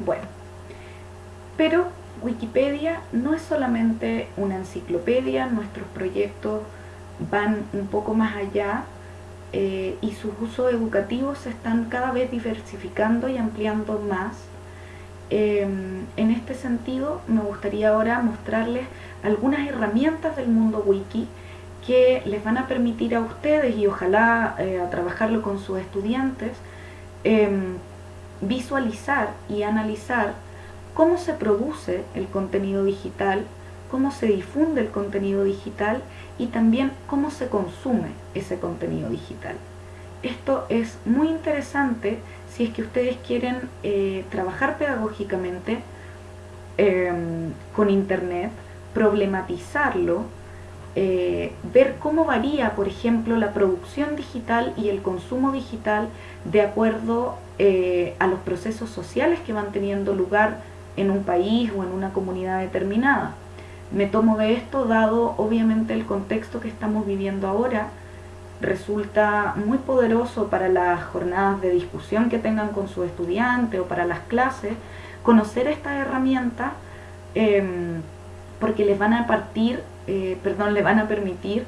Bueno, pero Wikipedia no es solamente una enciclopedia, nuestros proyectos van un poco más allá eh, y sus usos educativos se están cada vez diversificando y ampliando más. Em, en este sentido, me gustaría ahora mostrarles algunas herramientas del mundo wiki que les van a permitir a ustedes y ojalá eh, a trabajarlo con sus estudiantes em, visualizar y analizar cómo se produce el contenido digital, cómo se difunde el contenido digital y también cómo se consume ese contenido digital. Esto es muy interesante si es que ustedes quieren eh, trabajar pedagógicamente em, con Internet, problematizarlo, eh, ver cómo varía, por ejemplo, la producción digital y el consumo digital de acuerdo eh, a los procesos sociales que van teniendo lugar en un país o en una comunidad determinada. Me tomo de esto dado obviamente el contexto que estamos viviendo ahora. Resulta muy poderoso para las jornadas de discusión que tengan con su estudiante o para las clases conocer esta herramienta em, porque les van a partir, eh, perdón, le van a permitir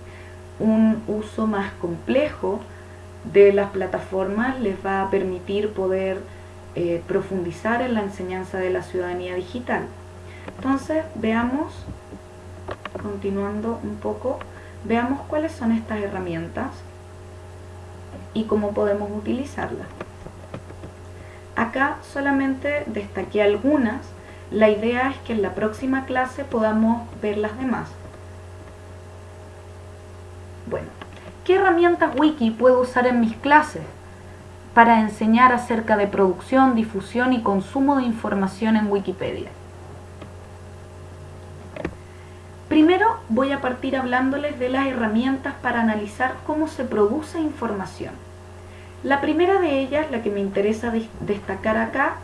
un uso más complejo de las plataformas, les va a permitir poder eh, profundizar en la enseñanza de la ciudadanía digital. Entonces, veamos, continuando un poco, veamos cuáles son estas herramientas y cómo podemos utilizarlas. Acá solamente destaqué algunas, la idea es que en la próxima clase podamos ver las demás. Bueno, ¿qué herramientas wiki puedo usar en mis clases? para enseñar acerca de producción, difusión y consumo de información en Wikipedia. Primero voy a partir hablándoles de las herramientas para analizar cómo se produce información. La primera de ellas, la que me interesa destacar acá,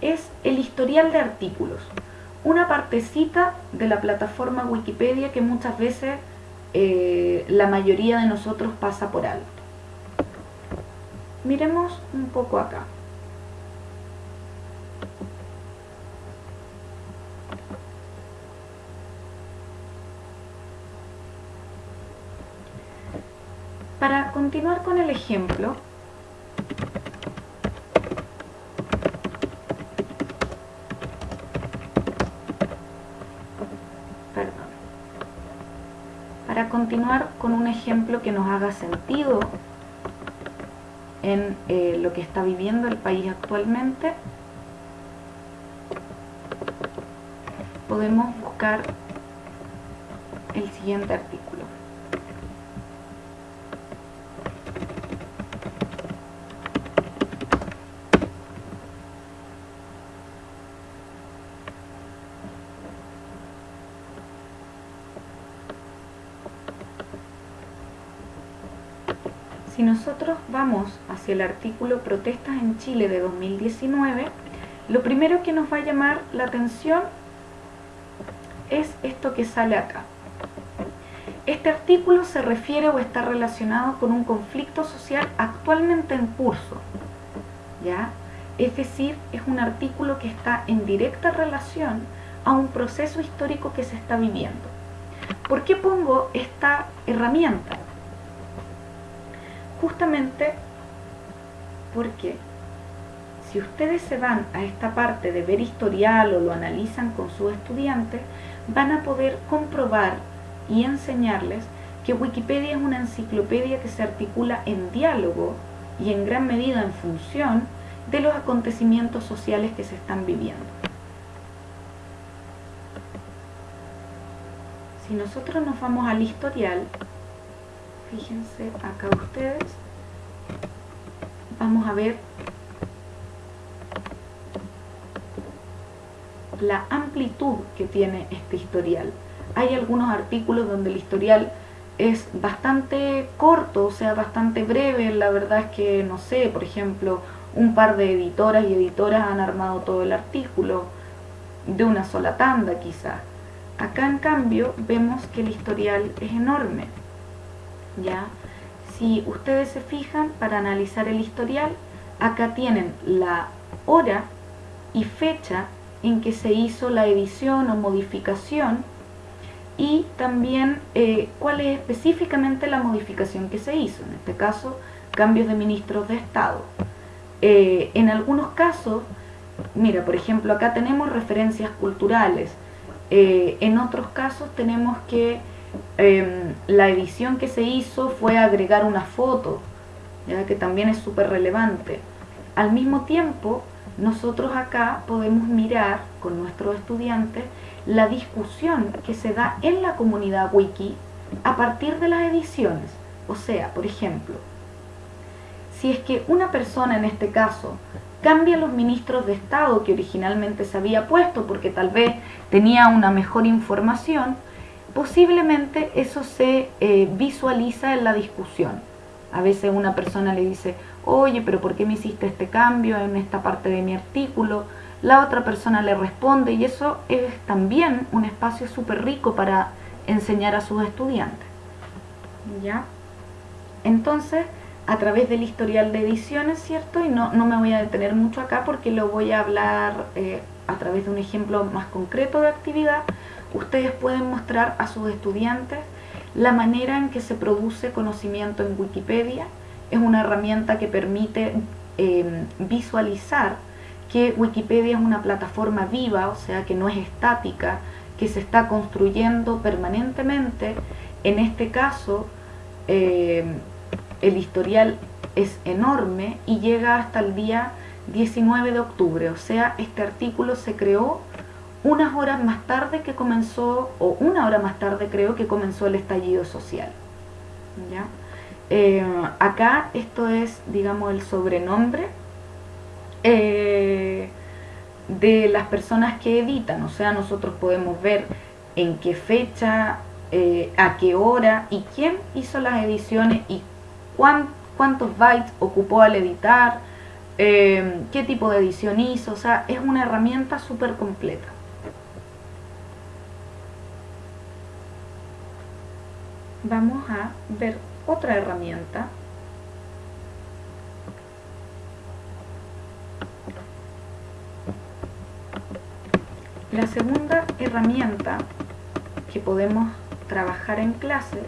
es el historial de artículos. Una partecita de la plataforma Wikipedia que muchas veces eh, la mayoría de nosotros pasa por alto. Miremos un poco acá. Para continuar con el ejemplo, perdón, para con un ejemplo que nos haga sentido en eh, lo que está viviendo el país actualmente, podemos buscar el siguiente artículo. Si nosotros vamos el artículo Protestas en Chile de 2019, lo primero que nos va a llamar la atención es esto que sale acá. Este artículo se refiere o está relacionado con un conflicto social actualmente en curso. ¿ya? Es decir, es un artículo que está en directa relación a un proceso histórico que se está viviendo. ¿Por qué pongo esta herramienta? justamente porque si ustedes se van a esta parte de ver historial o lo analizan con sus estudiantes, van a poder comprobar y enseñarles que Wikipedia es una enciclopedia que se articula en diálogo y en gran medida en función de los acontecimientos sociales que se están viviendo. Si nosotros nos vamos al historial, fíjense acá ustedes vamos a ver la amplitud que tiene este historial hay algunos artículos donde el historial es bastante corto, o sea, bastante breve, la verdad es que, no sé, por ejemplo, un par de editoras y editoras han armado todo el artículo de una sola tanda quizá. Acá en cambio vemos que el historial es enorme. ¿ya? Si ustedes se fijan, para analizar el historial, acá tienen la hora y fecha en que se hizo la edición o modificación y también eh, cuál es específicamente la modificación que se hizo, en este caso cambios de ministros de Estado. Eh, en algunos casos, mira, por ejemplo, acá tenemos referencias culturales, eh, en otros casos tenemos que em, la edición que se hizo fue agregar una foto, que también es súper relevante. Al mismo tiempo, nosotros acá podemos mirar con nuestros estudiantes la discusión que se da en la comunidad wiki a partir de las ediciones. O sea, por ejemplo, si es que una persona en este caso cambia los ministros de Estado que originalmente se había puesto porque tal vez tenía una mejor información, posiblemente eso se eh, visualiza en la discusión. A veces una persona le dice, oye, pero ¿por qué me hiciste este cambio en esta parte de mi artículo? La otra persona le responde y eso es también un espacio súper rico para enseñar a sus estudiantes. ¿Ya? Entonces, a través del historial de ediciones, ¿cierto? Y no, no me voy a detener mucho acá porque lo voy a hablar eh, a través de un ejemplo más concreto de actividad. Ustedes pueden mostrar a sus estudiantes la manera en que se produce conocimiento en Wikipedia. Es una herramienta que permite em, visualizar que Wikipedia es una plataforma viva, o sea que no es estática, que se está construyendo permanentemente. En este caso, em, el historial es enorme y llega hasta el día 19 de octubre, o sea, este artículo se creó unas horas más tarde que comenzó, o una hora más tarde creo que comenzó el estallido social. Eh, acá esto es, digamos, el sobrenombre eh, de las personas que editan, o sea, nosotros podemos ver en qué fecha, eh, a qué hora y quién hizo las ediciones y cuántos bytes ocupó al editar, eh, qué tipo de edición hizo, o sea, es una herramienta súper completa. Vamos a ver otra herramienta. La segunda herramienta que podemos trabajar en clase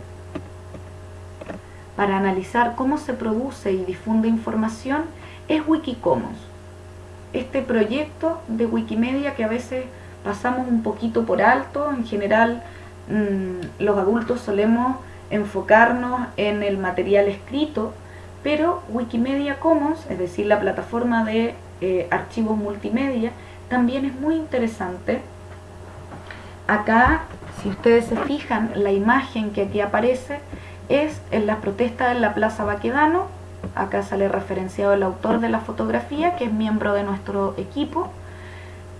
para analizar cómo se produce y difunde información es Wikicommons. Este proyecto de Wikimedia que a veces pasamos un poquito por alto, en general mm, los adultos solemos enfocarnos en el material escrito, pero Wikimedia Commons, es decir, la plataforma de eh, archivos multimedia, también es muy interesante. Acá, si ustedes se fijan, la imagen que aquí aparece es en las protestas en la Plaza Baquedano. Acá sale referenciado el autor de la fotografía, que es miembro de nuestro equipo.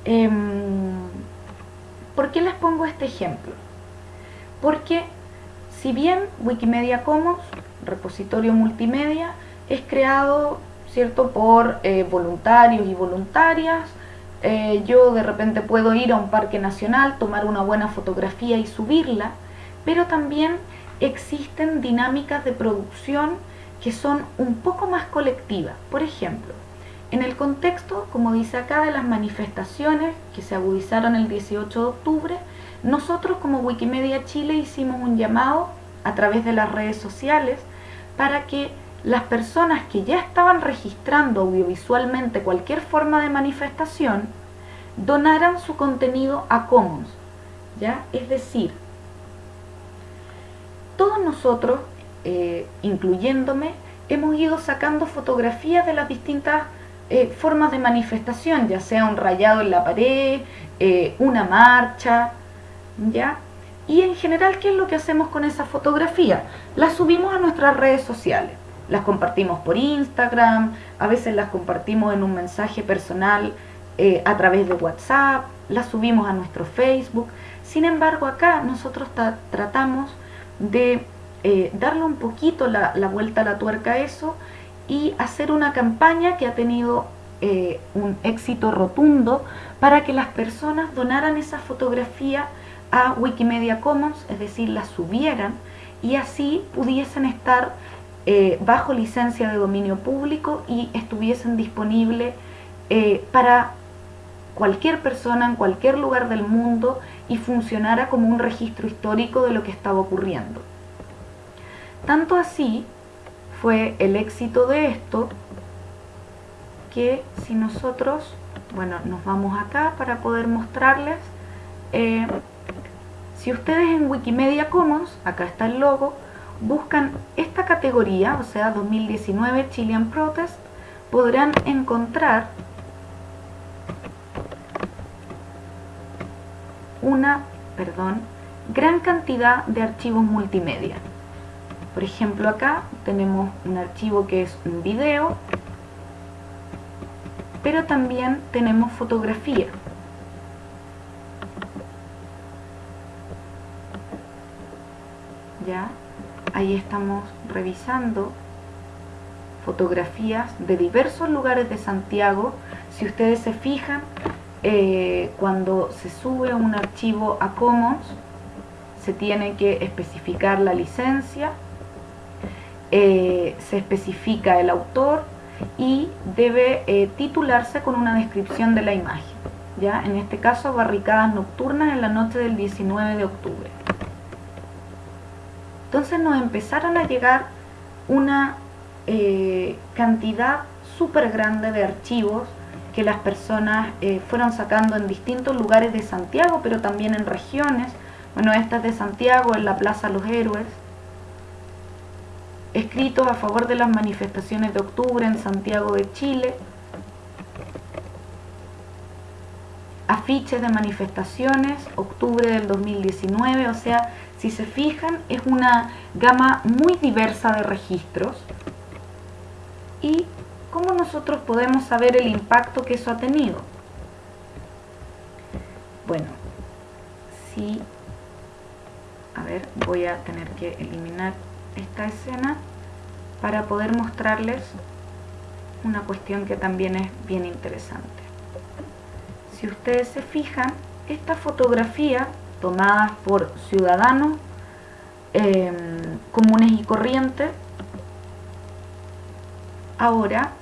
Em, ¿Por qué les pongo este ejemplo? Porque si bien Wikimedia Commons, repositorio multimedia, es creado ¿cierto? por eh, voluntarios y voluntarias, eh, yo de repente puedo ir a un parque nacional, tomar una buena fotografía y subirla, pero también existen dinámicas de producción que son un poco más colectivas. Por ejemplo, en el contexto, como dice acá, de las manifestaciones que se agudizaron el 18 de octubre, nosotros como Wikimedia Chile hicimos un llamado a través de las redes sociales para que las personas que ya estaban registrando audiovisualmente cualquier forma de manifestación donaran su contenido a Commons. ¿ya? Es decir, todos nosotros, eh, incluyéndome, hemos ido sacando fotografías de las distintas eh, formas de manifestación, ya sea un rayado en la pared, eh, una marcha, ¿ya? Y en general, ¿qué es lo que hacemos con esa fotografía? Las subimos a nuestras redes sociales, las compartimos por Instagram, a veces las compartimos en un mensaje personal a través de WhatsApp, las subimos a nuestro Facebook. Sin embargo, acá nosotros tratamos de eh, darle un poquito la, vuelta a la tuerca a eso y hacer una campaña que ha tenido eh, un éxito rotundo para que las personas donaran esa fotografía a Wikimedia Commons, es decir, la subieran y así pudiesen estar eh, bajo licencia de dominio público y estuviesen disponibles para cualquier persona en cualquier lugar del mundo y funcionara como un registro histórico de lo que estaba ocurriendo. Tanto así fue el éxito de esto que si nosotros, bueno, nos vamos acá para poder mostrarles, eh, si ustedes en Wikimedia Commons, acá está el logo, buscan esta categoría, o sea 2019 Chilean Protest, podrán encontrar una, perdón, gran cantidad de archivos multimedia. Por ejemplo acá tenemos un archivo que es un video, pero también tenemos fotografía. ¿Ya? Ahí estamos revisando fotografías de diversos lugares de Santiago. Si ustedes se fijan, eh, cuando se sube un archivo a Commons, se tiene que especificar la licencia, eh, se especifica el autor y debe eh, titularse con una descripción de la imagen. ¿ya? En este caso, barricadas nocturnas en la noche del 19 de octubre. Entonces nos empezaron a llegar una cantidad súper grande de archivos que las personas eh, fueron sacando en distintos lugares de Santiago, pero también en regiones. Bueno, esta es de Santiago, en la Plaza Los Héroes. Escritos a favor de las manifestaciones de octubre en Santiago de Chile. Afiches de manifestaciones, octubre del 2019, o sea, si se fijan, es una gama muy diversa de registros. Y ¿cómo nosotros podemos saber el impacto que eso ha tenido? Bueno, si, a ver, voy a tener que eliminar esta escena para poder mostrarles una cuestión que también es bien interesante. Si ustedes se fijan, esta fotografía tomada por ciudadanos em, comunes y corrientes, ahora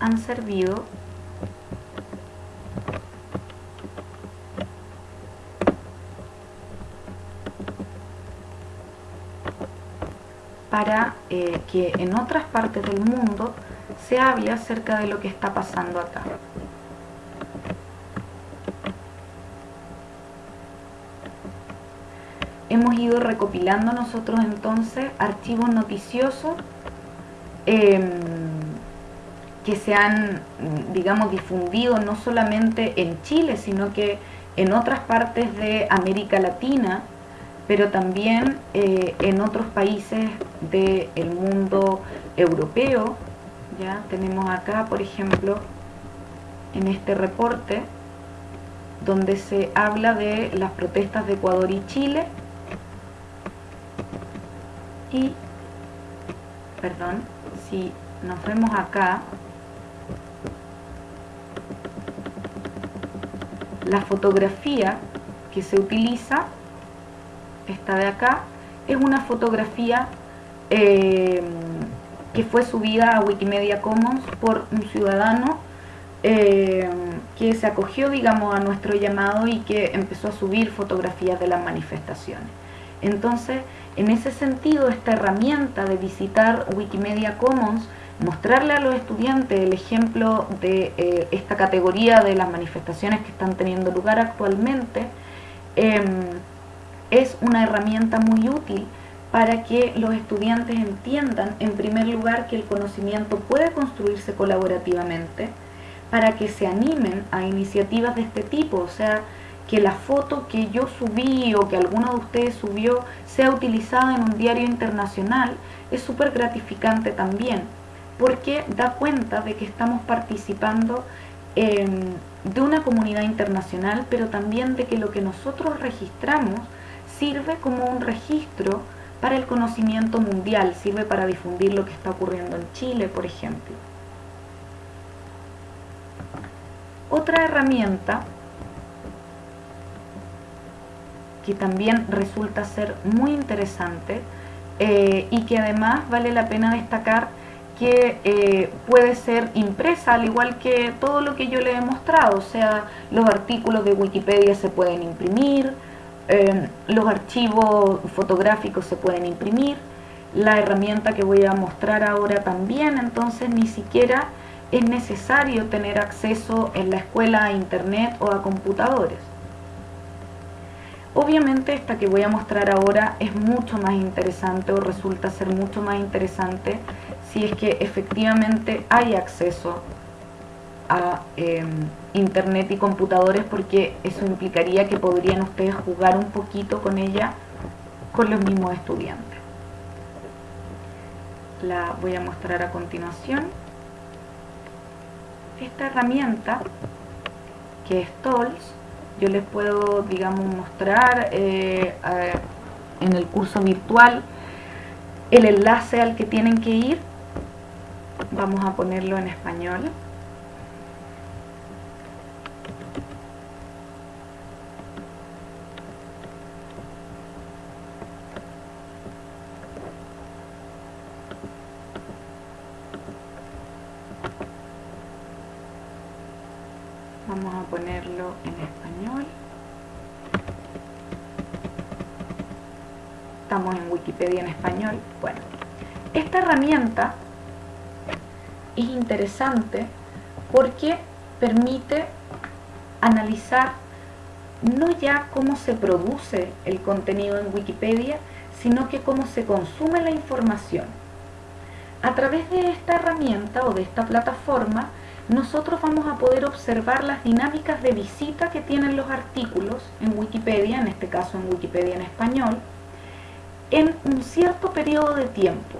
han servido para eh, que en otras partes del mundo se hable acerca de lo que está pasando acá. Hemos ido recopilando nosotros entonces archivos noticiosos em, que se han, digamos, difundido no solamente en Chile, sino que en otras partes de América Latina, pero también eh, en otros países del mundo europeo. Ya tenemos acá, por ejemplo, en este reporte, donde se habla de las protestas de Ecuador y Chile. Y, perdón, si nos vemos acá, La fotografía que se utiliza, esta de acá, es una fotografía eh, que fue subida a Wikimedia Commons por un ciudadano eh, que se acogió, digamos, a nuestro llamado y que empezó a subir fotografías de las manifestaciones. Entonces, en ese sentido, esta herramienta de visitar Wikimedia Commons mostrarle a los estudiantes el ejemplo de eh, esta categoría de las manifestaciones que están teniendo lugar actualmente em, es una herramienta muy útil para que los estudiantes entiendan en primer lugar que el conocimiento puede construirse colaborativamente, para que se animen a iniciativas de este tipo, o sea, que la foto que yo subí o que alguno de ustedes subió sea utilizada en un diario internacional, es súper gratificante también porque da cuenta de que estamos participando de una comunidad internacional, pero también de que lo que nosotros registramos sirve como un registro para el conocimiento mundial, sirve para difundir lo que está ocurriendo en Chile, por ejemplo. Otra herramienta que también resulta ser muy interesante eh, y que además vale la pena destacar que eh, puede ser impresa, al igual que todo lo que yo le he mostrado, o sea, los artículos de Wikipedia se pueden imprimir, eh, los archivos fotográficos se pueden imprimir, la herramienta que voy a mostrar ahora también, entonces ni siquiera es necesario tener acceso en la escuela a internet o a computadores. Obviamente esta que voy a mostrar ahora es mucho más interesante o resulta ser mucho más interesante si es que efectivamente hay acceso a em, internet y computadores porque eso implicaría que podrían ustedes jugar un poquito con ella con los mismos estudiantes. La voy a mostrar a continuación. Esta herramienta que es TOLS yo les puedo, digamos, mostrar eh, en el curso virtual el enlace al que tienen que ir. Vamos a ponerlo en español. Vamos a ponerlo en español estamos en Wikipedia en español bueno, esta herramienta es interesante porque permite analizar no ya cómo se produce el contenido en Wikipedia, sino que cómo se consume la información. A través de esta herramienta o de esta plataforma, nosotros vamos a poder observar las dinámicas de visita que tienen los artículos en Wikipedia, en este caso en Wikipedia en español, en un cierto periodo de tiempo.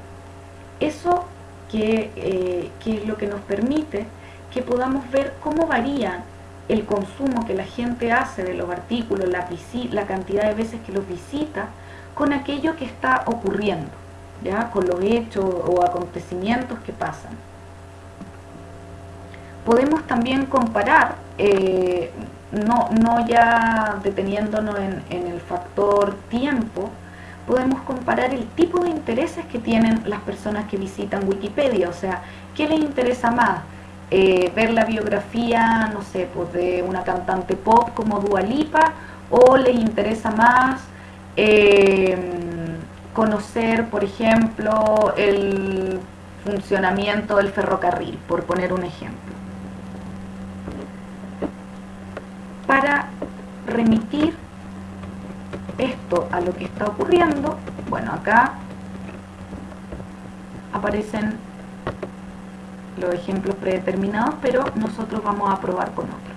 Eso que, eh, es lo que nos permite que podamos ver cómo varía el consumo que la gente hace de los artículos, la, la cantidad de veces que los visita, con aquello que está ocurriendo, ¿ya? con los hechos o acontecimientos que pasan podemos también comparar, eh, no, no, ya deteniéndonos en, el factor tiempo, podemos comparar el tipo de intereses que tienen las personas que visitan Wikipedia, o sea, ¿qué les interesa más? Eh, ver la biografía, no sé, pues de una cantante pop como Dua Lipa, o les interesa más eh, conocer, por ejemplo, el funcionamiento del ferrocarril, por poner un ejemplo. Para remitir esto a lo que está ocurriendo, bueno, acá aparecen los ejemplos predeterminados, pero nosotros vamos a probar con otros.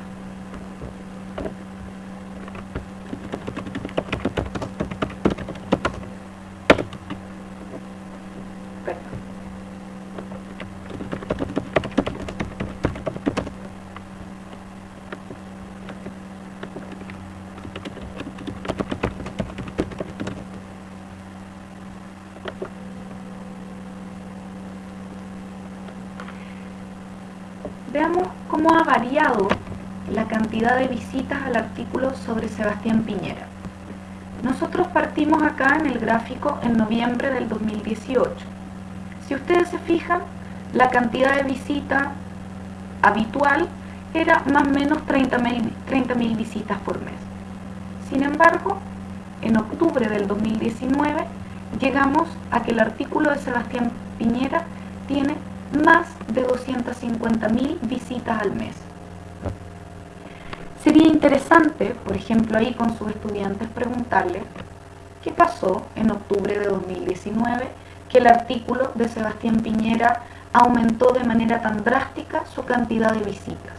Veamos cómo ha variado la cantidad de visitas al artículo sobre Sebastián Piñera. Nosotros partimos acá en el gráfico en noviembre del 2018. Si ustedes se fijan, la cantidad de visita habitual era más o menos 30.000 visitas por mes. Sin embargo, en octubre del 2019 llegamos a que el artículo de Sebastián Piñera tiene más de 250.000 visitas al mes. Sería interesante, por ejemplo, ahí con sus estudiantes preguntarles qué pasó en octubre de 2019 que el artículo de Sebastián Piñera aumentó de manera tan drástica su cantidad de visitas.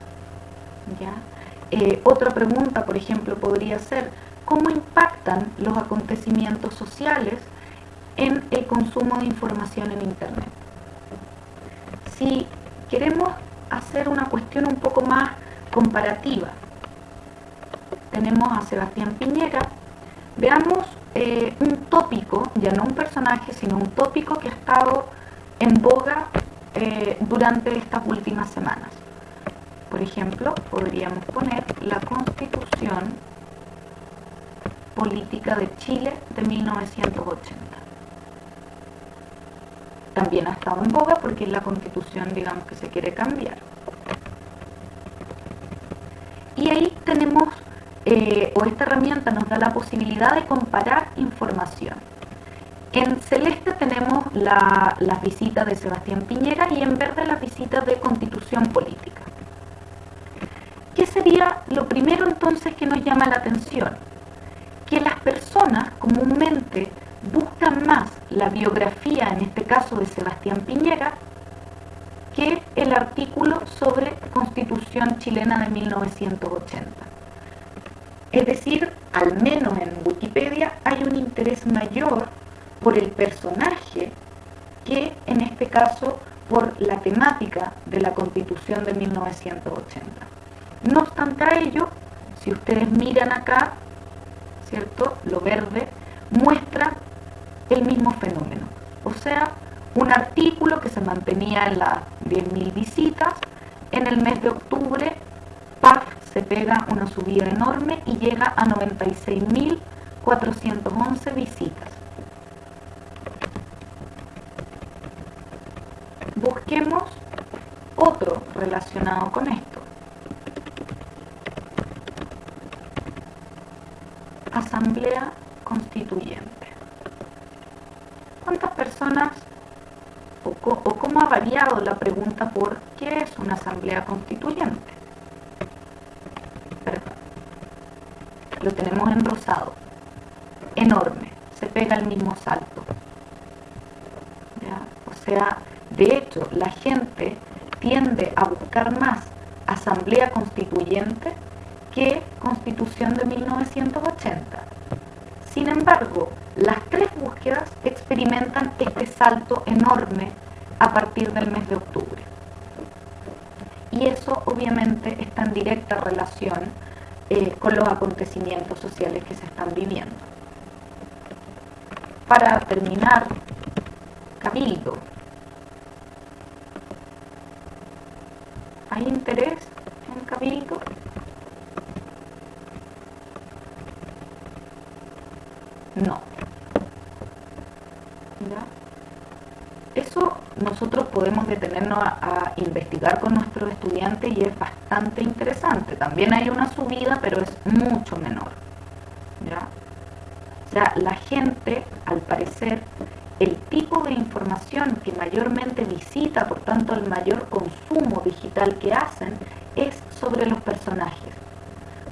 ¿Ya? Eh, otra pregunta, por ejemplo, podría ser cómo impactan los acontecimientos sociales en el consumo de información en Internet si queremos hacer una cuestión un poco más comparativa, tenemos a Sebastián Piñera, veamos eh, un tópico, ya no un personaje, sino un tópico que ha estado en boga eh, durante estas últimas semanas. Por ejemplo, podríamos poner la Constitución Política de Chile de 1980 también ha estado en boga porque es la constitución, digamos, que se quiere cambiar. Y ahí tenemos, eh, o esta herramienta nos da la posibilidad de comparar información. En celeste tenemos las visitas de Sebastián Piñera y en verde las visitas de constitución política. ¿Qué sería lo primero entonces que nos llama la atención? Que las personas comúnmente buscan más la biografía, en este caso de Sebastián Piñera, que el artículo sobre Constitución chilena de 1980. Es decir, al menos en Wikipedia hay un interés mayor por el personaje que en este caso por la temática de la Constitución de 1980. No obstante a ello, si ustedes miran acá, ¿cierto? Lo verde muestra el mismo fenómeno. O sea, un artículo que se mantenía en las 10.000 visitas, en el mes de octubre, PAF se pega una subida enorme y llega a 96.411 visitas. Busquemos otro relacionado con esto. Asamblea Constituyente. ¿Cuántas personas o, cómo ha variado la pregunta por qué es una asamblea constituyente? Lo tenemos en rosado. Enorme. Se pega el mismo salto. O sea, de hecho, la gente tiende a buscar más asamblea constituyente que constitución de 1980. Sin embargo, las tres experimentan este salto enorme a partir del mes de octubre. Y eso obviamente está en directa relación eh, con los acontecimientos sociales que se están viviendo. Para terminar, Cabildo. ¿Hay interés en Cabildo? No. Eso nosotros podemos detenernos a, investigar con nuestros estudiantes y es bastante interesante. También hay una subida, pero es mucho menor. ¿ya? O sea, la gente, al parecer, el tipo de información que mayormente visita, por tanto el mayor consumo digital que hacen, es sobre los personajes.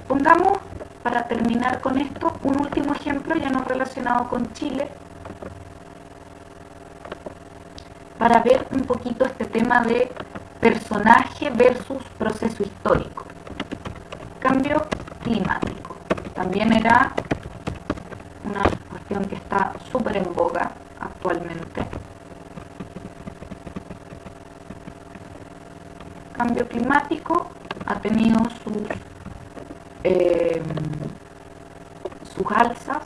Pongamos, para terminar con esto, un último ejemplo ya no relacionado con Chile, para ver un poquito este tema de personaje versus proceso histórico. Cambio climático. También era una cuestión que está súper en boga actualmente. Cambio climático ha tenido sus, eh, sus alzas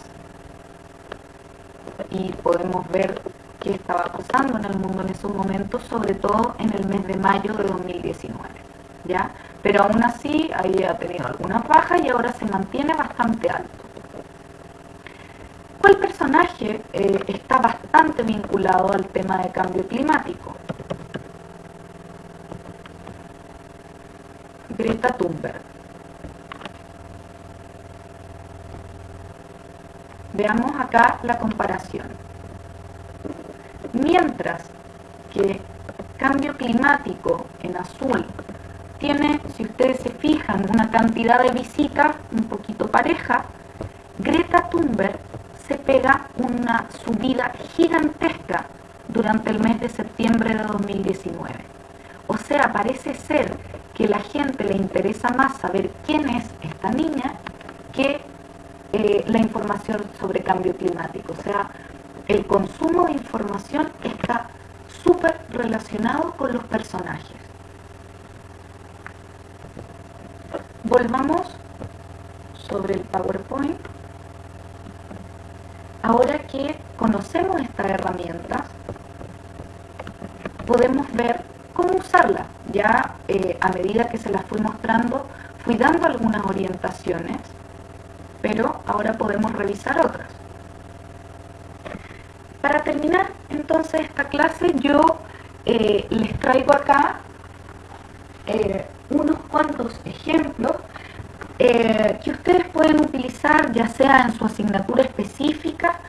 y podemos ver qué estaba pasando en el mundo en esos momentos, sobre todo en el mes de mayo de 2019. ¿ya? Pero aún así ahí ha tenido algunas bajas y ahora se mantiene bastante alto. ¿Cuál personaje eh, está bastante vinculado al tema de cambio climático? Greta Thunberg. Veamos acá la comparación. Mientras que cambio climático en azul tiene, si ustedes se fijan, una cantidad de visitas un poquito pareja, Greta Thunberg se pega una subida gigantesca durante el mes de septiembre de 2019. O sea, parece ser que la gente le interesa más saber quién es esta niña que eh, la información sobre cambio climático. O sea, el consumo de información está súper relacionado con los personajes. Volvamos sobre el PowerPoint. Ahora que conocemos esta herramienta, podemos ver cómo usarla. Ya eh, a medida que se las fui mostrando, fui dando algunas orientaciones, pero ahora podemos revisar otras. Para terminar entonces esta clase yo eh, les traigo acá eh, unos cuantos ejemplos eh, que ustedes pueden utilizar ya sea en su asignatura específica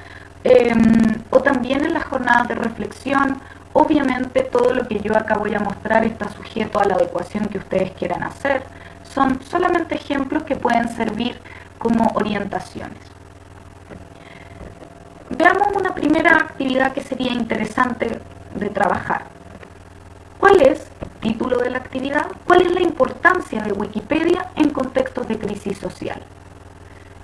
em, o también en las jornadas de reflexión. Obviamente todo lo que yo acá voy a mostrar está sujeto a la adecuación que ustedes quieran hacer. Son solamente ejemplos que pueden servir como orientaciones. Veamos una primera actividad que sería interesante de trabajar. ¿Cuál es, título de la actividad, cuál es la importancia de Wikipedia en contextos de crisis social?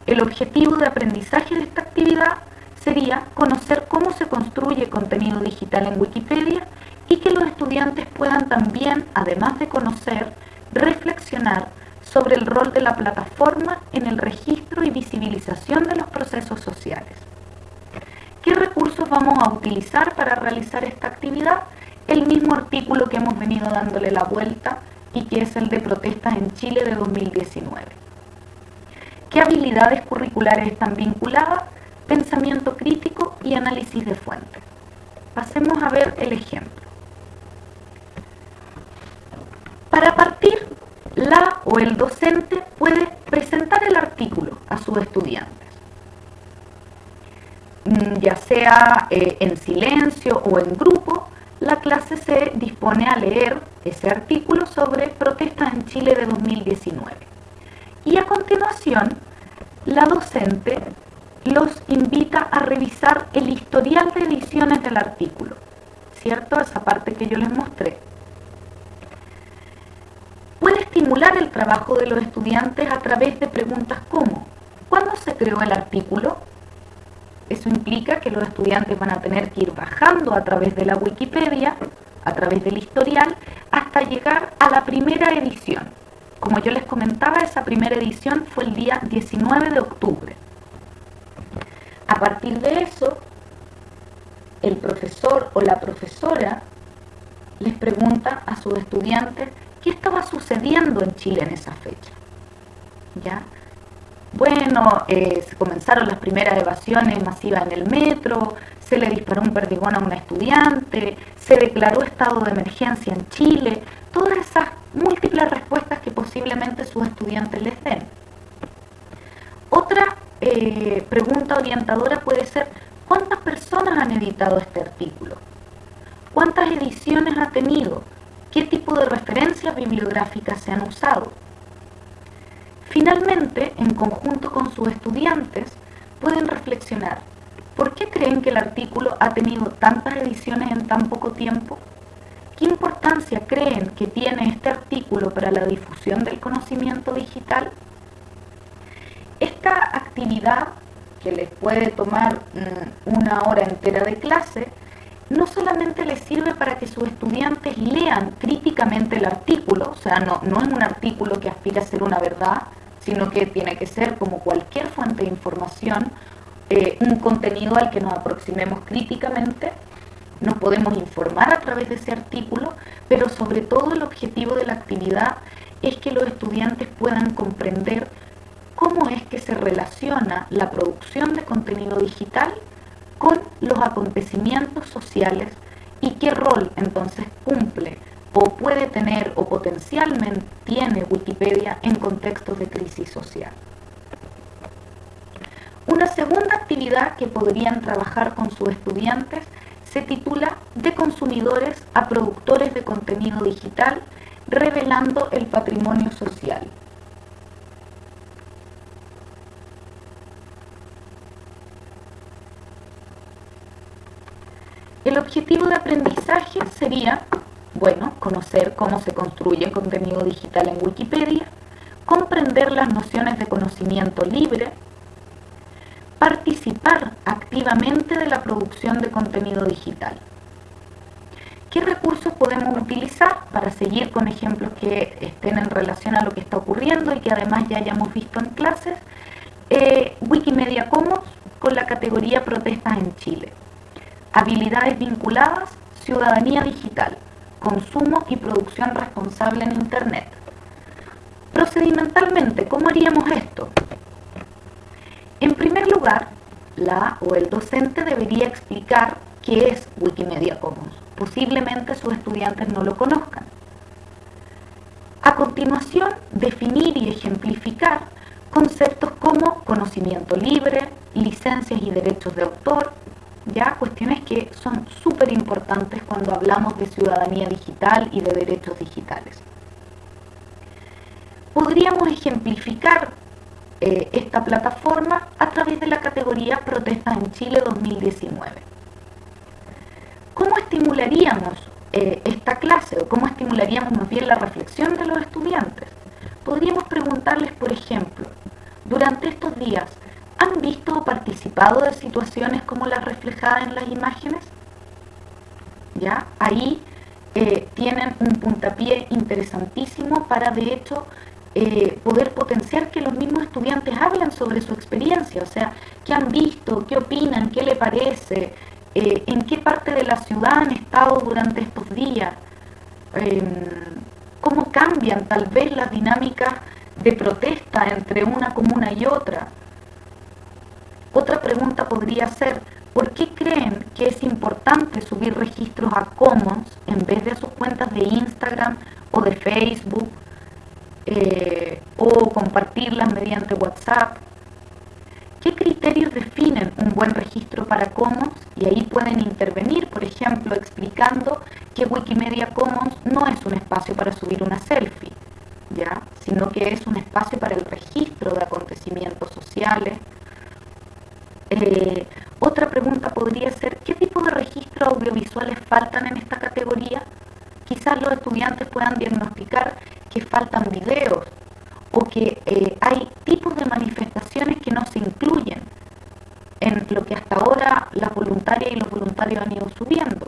El objetivo de aprendizaje de esta actividad sería conocer cómo se construye contenido digital en Wikipedia y que los estudiantes puedan también, además de conocer, reflexionar sobre el rol de la plataforma en el registro y visibilización de los procesos sociales. ¿Qué recursos vamos a utilizar para realizar esta actividad? el mismo artículo que hemos venido dándole la vuelta y que es el de protestas en Chile de 2019. ¿Qué habilidades curriculares están vinculadas? Pensamiento crítico y análisis de fuentes. Pasemos a ver el ejemplo. Para partir, la o el docente puede presentar el artículo a sus estudiantes, ya sea eh, en silencio o en grupo, la clase se dispone a leer ese artículo sobre protestas en Chile de 2019. Y a continuación, la docente los invita a revisar el historial de ediciones del artículo, ¿cierto? Esa parte que yo les mostré. Puede estimular el trabajo de los estudiantes a través de preguntas como ¿Cuándo se creó el artículo? Eso implica que los estudiantes van a tener que ir bajando a través de la Wikipedia, a través del historial, hasta llegar a la primera edición. Como yo les comentaba, esa primera edición fue el día 19 de octubre. A partir de eso, el profesor o la profesora les pregunta a sus estudiantes qué estaba sucediendo en Chile en esa fecha. ¿Ya? Bueno, eh, se comenzaron las primeras evasiones masivas en el metro, se le disparó un perdigón a una estudiante, se declaró estado de emergencia en Chile, todas esas múltiples respuestas que posiblemente sus estudiantes les den. Otra eh, pregunta orientadora puede ser, ¿cuántas personas han editado este artículo? ¿Cuántas ediciones ha tenido? ¿Qué tipo de referencias bibliográficas se han usado? Finalmente, en conjunto con sus estudiantes, pueden reflexionar, ¿por qué creen que el artículo ha tenido tantas ediciones en tan poco tiempo? ¿Qué importancia creen que tiene este artículo para la difusión del conocimiento digital? Esta actividad, que les puede tomar mm, una hora entera de clase, no solamente les sirve para que sus estudiantes lean críticamente el artículo, o sea, no, no es un artículo que aspira a ser una verdad, sino que tiene que ser como cualquier fuente de información, eh, un contenido al que nos aproximemos críticamente, nos podemos informar a través de ese artículo, pero sobre todo el objetivo de la actividad es que los estudiantes puedan comprender cómo es que se relaciona la producción de contenido digital con los acontecimientos sociales y qué rol entonces cumple o puede tener o potencialmente tiene Wikipedia en contextos de crisis social. Una segunda actividad que podrían trabajar con sus estudiantes se titula De consumidores a productores de contenido digital, revelando el patrimonio social. Objetivo de aprendizaje sería bueno, conocer cómo se construye contenido digital en Wikipedia, comprender las nociones de conocimiento libre, participar activamente de la producción de contenido digital. ¿Qué recursos podemos utilizar para seguir con ejemplos que estén en relación a lo que está ocurriendo y que además ya hayamos visto en clases? Eh, Wikimedia Commons con la categoría Protestas en Chile. Habilidades vinculadas, ciudadanía digital consumo y producción responsable en Internet. Procedimentalmente, ¿cómo haríamos esto? En primer lugar, la o el docente debería explicar qué es Wikimedia Commons. Posiblemente sus estudiantes no lo conozcan. A continuación, definir y ejemplificar conceptos como conocimiento libre, licencias y derechos de autor, ya cuestiones que son súper importantes cuando hablamos de ciudadanía digital y de derechos digitales. Podríamos ejemplificar eh, esta plataforma a través de la categoría Protestas en Chile 2019. ¿Cómo estimularíamos eh, esta clase o cómo estimularíamos más bien la reflexión de los estudiantes? Podríamos preguntarles, por ejemplo, durante estos días, ¿han visto o participado de situaciones como las reflejadas en las imágenes? ¿Ya? Ahí eh, tienen un puntapié interesantísimo para, de hecho, eh, poder potenciar que los mismos estudiantes hablen sobre su experiencia, o sea, qué han visto, qué opinan, qué le parece, eh, en qué parte de la ciudad han estado durante estos días, em, cómo cambian tal vez las dinámicas de protesta entre una comuna y otra. Otra pregunta podría ser, ¿por qué creen que es importante subir registros a Commons en vez de a sus cuentas de Instagram o de Facebook? Eh, o compartirlas mediante WhatsApp. ¿Qué criterios definen un buen registro para Commons? Y ahí pueden intervenir, por ejemplo, explicando que Wikimedia Commons no es un espacio para subir una selfie, ¿ya? sino que es un espacio para el registro de acontecimientos sociales. Eh, otra pregunta podría ser, ¿qué tipo de registros audiovisuales faltan en esta categoría? Quizás los estudiantes puedan diagnosticar que faltan videos o que eh, hay tipos de manifestaciones que no se incluyen en lo que hasta ahora las voluntarias y los voluntarios han ido subiendo.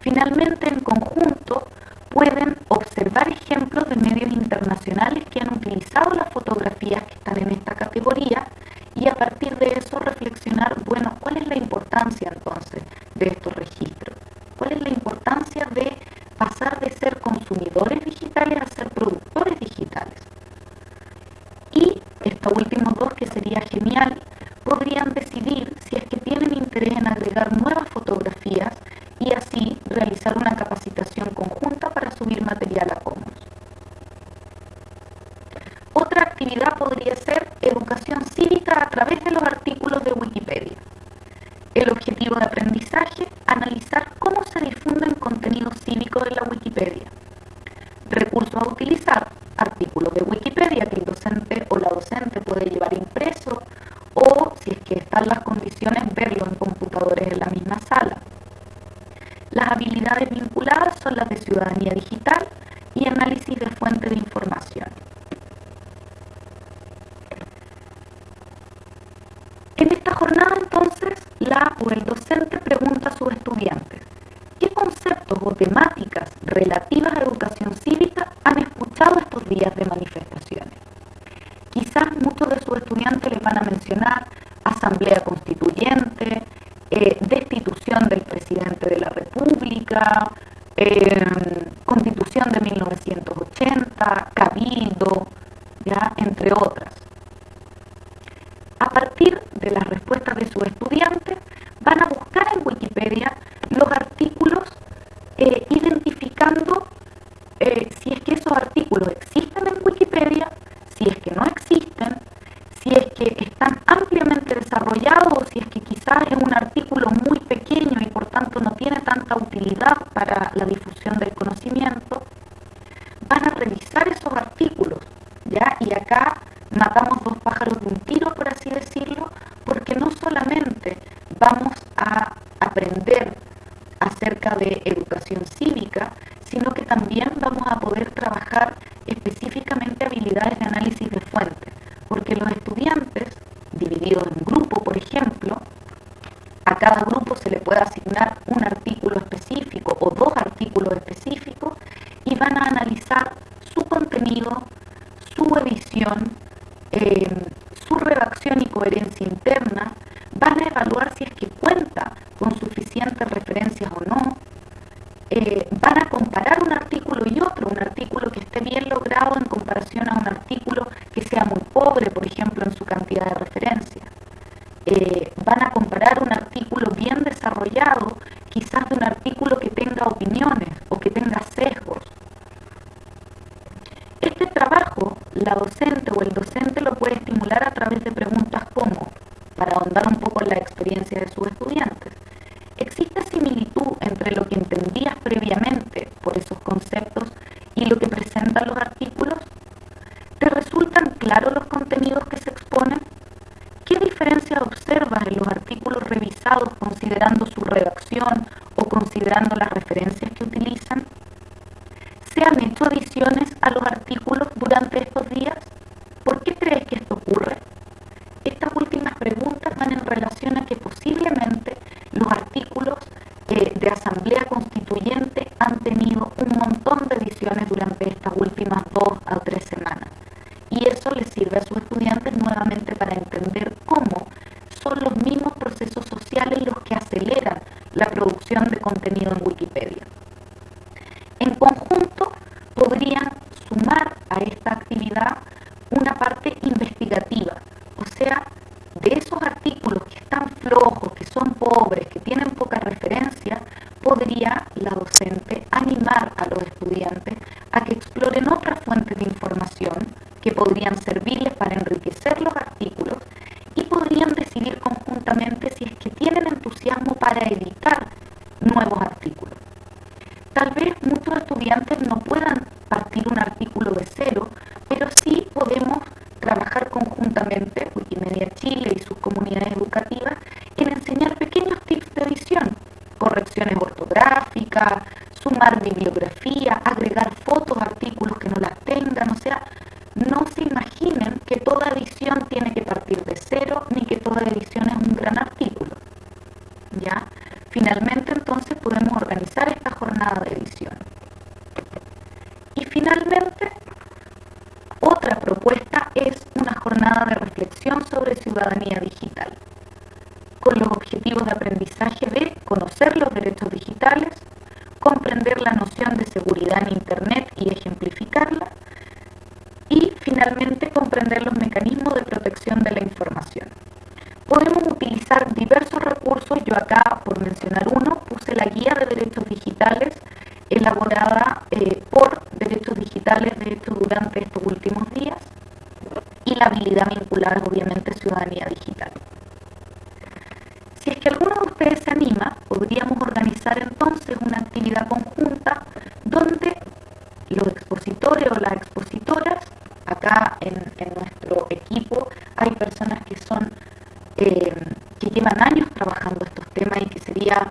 Finalmente, en conjunto, pueden observar ejemplos de medios internacionales que han utilizado las fotografías que están en esta categoría y a partir de eso reflexionar, bueno, ¿cuál es la importancia entonces de estos registros? ¿Cuál es la importancia de pasar de ser consumidores digitales a ser productores digitales. Y estos últimos dos, que sería genial, podrían decidir si es que tienen interés en agregar nuevas fotografías y así realizar una capacitación conjunta para subir material a Commons. Otra actividad podría ser educación cívica a través de los artículos de Wikipedia. El objetivo de aprendizaje, analizar cómo se difunden contenidos cívicos en la Wikipedia. Recursos a utilizar, artículos Wikipedia que el docente o la docente puede llevar impreso o, si es que están las condiciones, verlo en computadores en la misma sala. Las habilidades vinculadas son las de ciudadanía digital y análisis de fuente de información. En esta jornada entonces, la o el docente pregunta a sus estudiantes, ¿qué conceptos o temáticas relativas a educación cívica han escuchado estos días de manifestaciones? Quizás muchos de sus estudiantes les van a mencionar asamblea constituyente, eh, destitución del presidente de la República, eh, constitución de 1980, cabildo, ya, entre otras. A partir de las respuestas de sus estudiantes, van a buscar en Wikipedia los artículos eh, identificando eh, si es que esos artículos existen en Wikipedia, si es que no existen, si es que están ampliamente desarrollados o si es que quizás es un artículo muy pequeño y por tanto no tiene tanta utilidad para la difusión del conocimiento, van a revisar esos artículos, ¿ya? Y matamos dos pájaros de un tiro, por así decirlo, porque no solamente vamos a aprender contenidos que se exponen? ¿Qué diferencias observas en los artículos revisados considerando su redacción o considerando las Wikimedia Chile y sus comunidades que son eh, que llevan años trabajando estos temas y que sería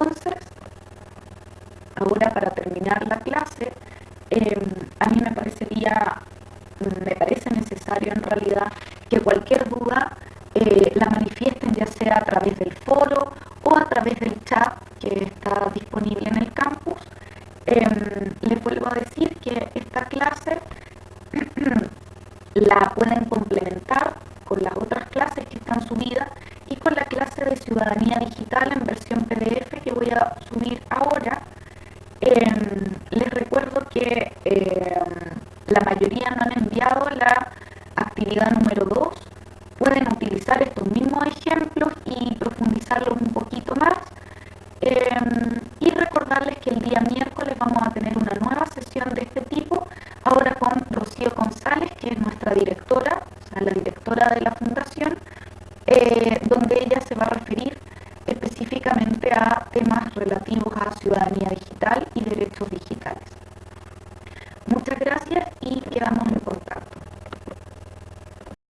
Entonces, ahora para terminar la clase, em, a mí me parecería